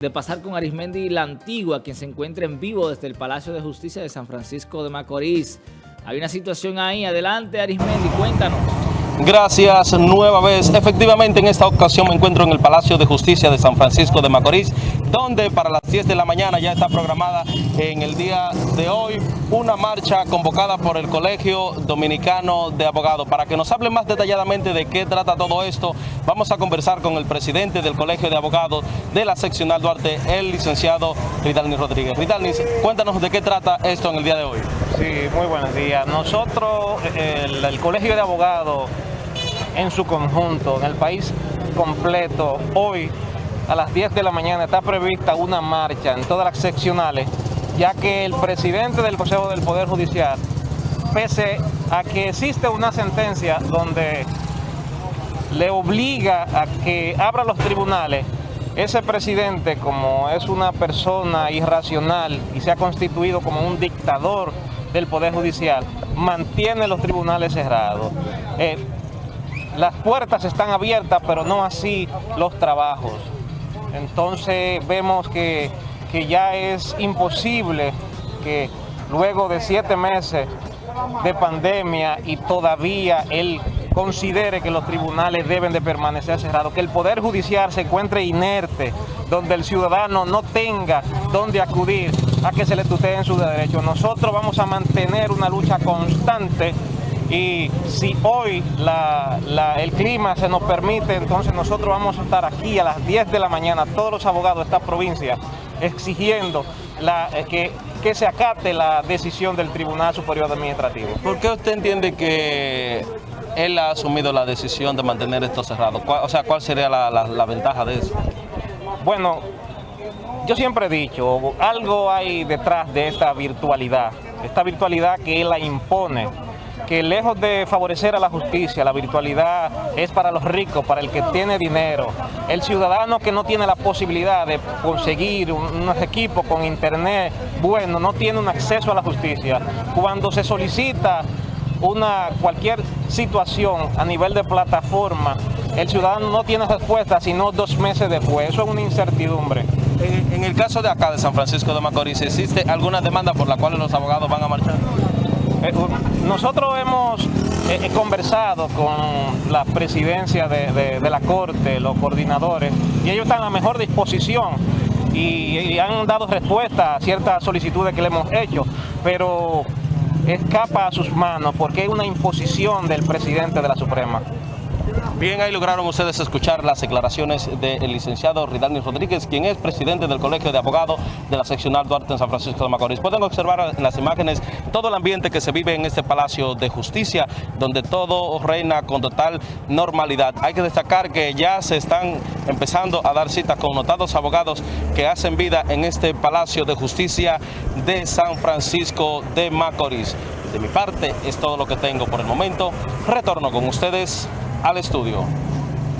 de pasar con Arismendi la Antigua, quien se encuentra en vivo desde el Palacio de Justicia de San Francisco de Macorís. Hay una situación ahí. Adelante, Arismendi, cuéntanos. Gracias nueva vez. Efectivamente, en esta ocasión me encuentro en el Palacio de Justicia de San Francisco de Macorís, donde para las 10 de la mañana ya está programada en el día de hoy una marcha convocada por el Colegio Dominicano de Abogados. Para que nos hable más detalladamente de qué trata todo esto, vamos a conversar con el presidente del Colegio de Abogados de la seccional Duarte, el licenciado Ridalnis Rodríguez. Ridalnis, cuéntanos de qué trata esto en el día de hoy. Sí, muy buenos días. Nosotros, el, el Colegio de Abogados en su conjunto, en el país completo, hoy a las 10 de la mañana está prevista una marcha en todas las seccionales, ya que el presidente del Consejo del Poder Judicial, pese a que existe una sentencia donde le obliga a que abra los tribunales, ese presidente, como es una persona irracional y se ha constituido como un dictador del Poder Judicial, mantiene los tribunales cerrados. Eh, las puertas están abiertas, pero no así los trabajos. Entonces vemos que, que ya es imposible que luego de siete meses de pandemia y todavía él considere que los tribunales deben de permanecer cerrados, que el Poder Judicial se encuentre inerte, donde el ciudadano no tenga dónde acudir a que se le tuteen sus derechos. Nosotros vamos a mantener una lucha constante y si hoy el clima se nos permite, entonces nosotros vamos a estar aquí a las 10 de la mañana, todos los abogados de esta provincia, exigiendo eh, que, que se acate la decisión del Tribunal Superior Administrativo. ¿Por qué usted entiende que él ha asumido la decisión de mantener esto cerrado? O sea, ¿cuál sería la, la ventaja de eso? Bueno, yo siempre he dicho, algo hay detrás de esta virtualidad, esta virtualidad que él la impone que lejos de favorecer a la justicia, la virtualidad es para los ricos, para el que tiene dinero. El ciudadano que no tiene la posibilidad de conseguir unos equipos con internet bueno, no tiene un acceso a la justicia. Cuando se solicita una cualquier situación a nivel de plataforma, el ciudadano no tiene respuesta sino dos meses después. Eso es una incertidumbre. En, en el caso de acá de San Francisco de Macorís, ¿existe alguna demanda por la cual los abogados van a marchar? Nosotros hemos eh, eh, conversado con la presidencia de, la Corte, los coordinadores, y ellos están a la mejor disposición y, han dado respuesta a ciertas solicitudes que le hemos hecho, pero escapa a sus manos porque es una imposición del presidente de la Suprema. Bien, ahí lograron ustedes escuchar las declaraciones del licenciado Ridalni Rodríguez, quien es presidente del Colegio de Abogados de la seccional Duarte en San Francisco de Macorís. Pueden observar en las imágenes todo el ambiente que se vive en este Palacio de Justicia, donde todo reina con total normalidad. Hay que destacar que ya se están empezando a dar citas con notados abogados que hacen vida en este Palacio de Justicia de San Francisco de Macorís. De mi parte es todo lo que tengo por el momento. Retorno con ustedes al estudio.